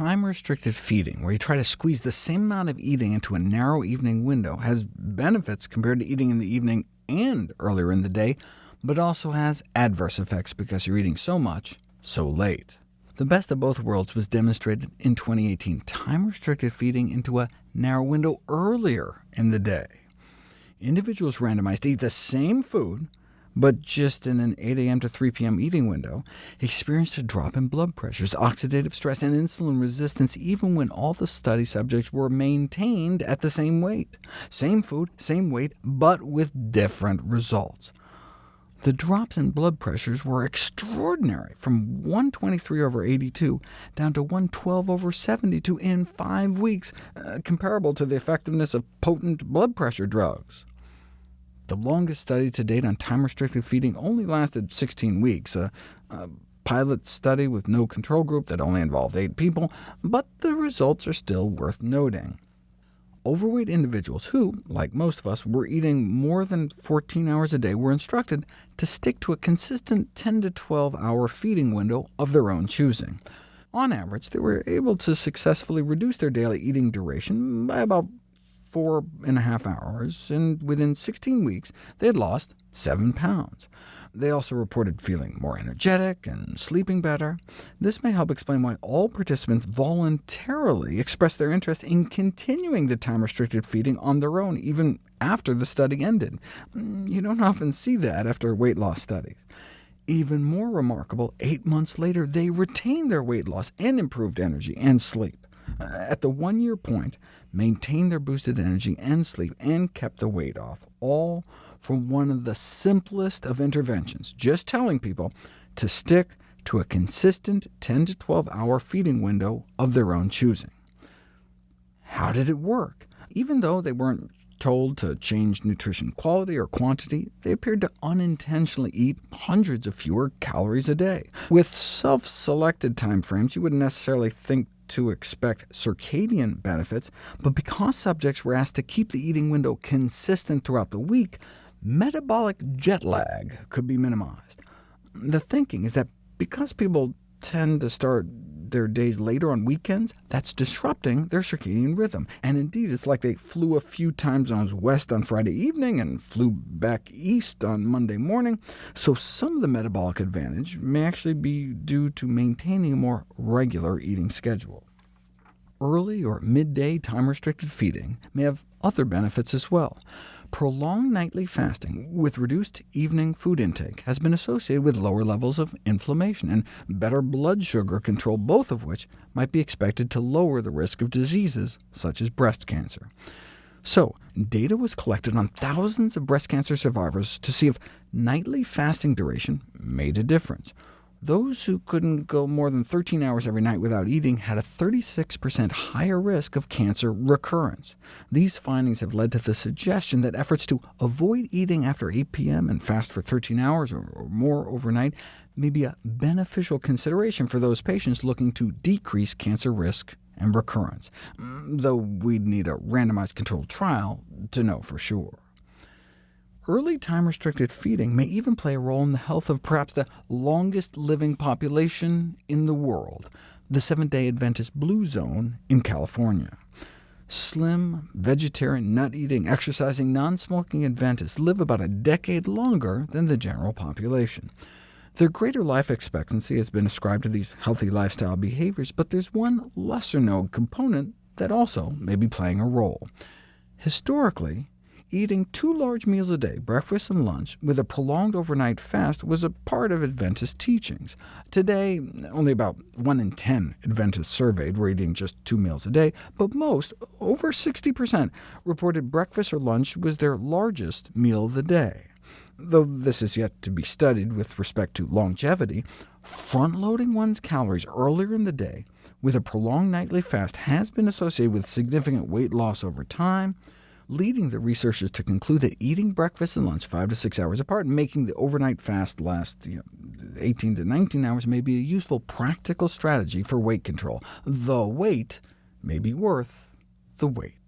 time-restricted feeding, where you try to squeeze the same amount of eating into a narrow evening window, has benefits compared to eating in the evening and earlier in the day, but also has adverse effects because you're eating so much so late. The best of both worlds was demonstrated in 2018, time-restricted feeding into a narrow window earlier in the day. Individuals randomized to eat the same food, but just in an 8 a.m. to 3 p.m. eating window, experienced a drop in blood pressures, oxidative stress, and insulin resistance even when all the study subjects were maintained at the same weight. Same food, same weight, but with different results. The drops in blood pressures were extraordinary, from 123 over 82 down to 112 over 72 in five weeks, uh, comparable to the effectiveness of potent blood pressure drugs. The longest study to date on time-restricted feeding only lasted 16 weeks, a, a pilot study with no control group that only involved eight people, but the results are still worth noting overweight individuals who, like most of us, were eating more than 14 hours a day were instructed to stick to a consistent 10 to 12-hour feeding window of their own choosing. On average, they were able to successfully reduce their daily eating duration by about four and a half hours, and within 16 weeks they had lost 7 pounds. They also reported feeling more energetic and sleeping better. This may help explain why all participants voluntarily expressed their interest in continuing the time-restricted feeding on their own, even after the study ended. Mm, you don't often see that after weight loss studies. Even more remarkable, eight months later, they retained their weight loss and improved energy and sleep. At the one-year point, maintained their boosted energy and sleep, and kept the weight off, all from one of the simplest of interventions, just telling people to stick to a consistent 10 to 12 hour feeding window of their own choosing. How did it work? Even though they weren't told to change nutrition quality or quantity, they appeared to unintentionally eat hundreds of fewer calories a day. With self-selected time frames, you wouldn't necessarily think to expect circadian benefits, but because subjects were asked to keep the eating window consistent throughout the week, metabolic jet lag could be minimized. The thinking is that because people tend to start their days later on weekends, that's disrupting their circadian rhythm. And indeed, it's like they flew a few time zones west on Friday evening and flew back east on Monday morning. So some of the metabolic advantage may actually be due to maintaining a more regular eating schedule. Early or midday time-restricted feeding may have other benefits as well. Prolonged nightly fasting with reduced evening food intake has been associated with lower levels of inflammation and better blood sugar control, both of which might be expected to lower the risk of diseases such as breast cancer. So, data was collected on thousands of breast cancer survivors to see if nightly fasting duration made a difference. Those who couldn't go more than 13 hours every night without eating had a 36% higher risk of cancer recurrence. These findings have led to the suggestion that efforts to avoid eating after 8 p.m. and fast for 13 hours or more overnight may be a beneficial consideration for those patients looking to decrease cancer risk and recurrence, mm, though we'd need a randomized controlled trial to know for sure. Early time-restricted feeding may even play a role in the health of perhaps the longest-living population in the world, the Seventh-day Adventist Blue Zone in California. Slim, vegetarian, nut-eating, exercising, non-smoking Adventists live about a decade longer than the general population. Their greater life expectancy has been ascribed to these healthy lifestyle behaviors, but there's one lesser-known component that also may be playing a role. Historically, eating two large meals a day, breakfast and lunch, with a prolonged overnight fast was a part of Adventist teachings. Today, only about 1 in 10 Adventists surveyed were eating just two meals a day, but most, over 60%, reported breakfast or lunch was their largest meal of the day. Though this is yet to be studied with respect to longevity, front-loading one's calories earlier in the day with a prolonged nightly fast has been associated with significant weight loss over time, leading the researchers to conclude that eating breakfast and lunch 5 to 6 hours apart and making the overnight fast last you know, 18 to 19 hours may be a useful practical strategy for weight control. The weight may be worth the wait.